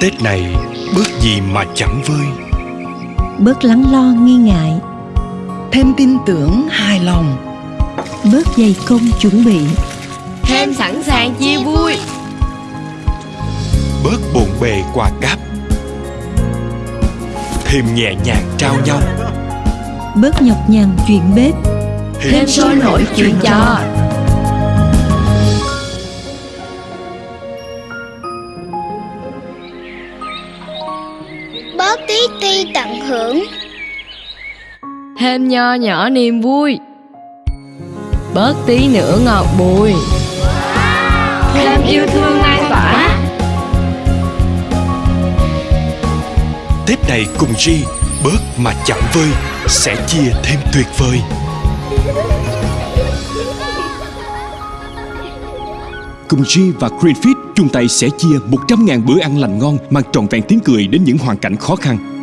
Tết này bớt gì mà chẳng vơi? Bớt lắng lo nghi ngại. Thêm tin tưởng hài lòng. Bớt dày công chuẩn bị. Thêm sẵn sàng chia vui. bớt bộn bề quà cáp. Thêm nhẹ nhàng trao nhau. Bớt nhọc nhằn chuyện bếp. Thêm sôi nổi chuyện trò bớt tí ti tận hưởng. Thêm nho nhỏ niềm vui. Bớt tí nữa ngọt bùi. Thêm yêu thương lan tỏa. Tết này cùng G bớt mà chẳng vơi sẽ chia thêm tuyệt vời Cùng G và Greenfit chung tay sẽ chia 100.000 bữa ăn lành ngon, mang trọn vẹn tiếng cười đến những hoàn cảnh khó khăn.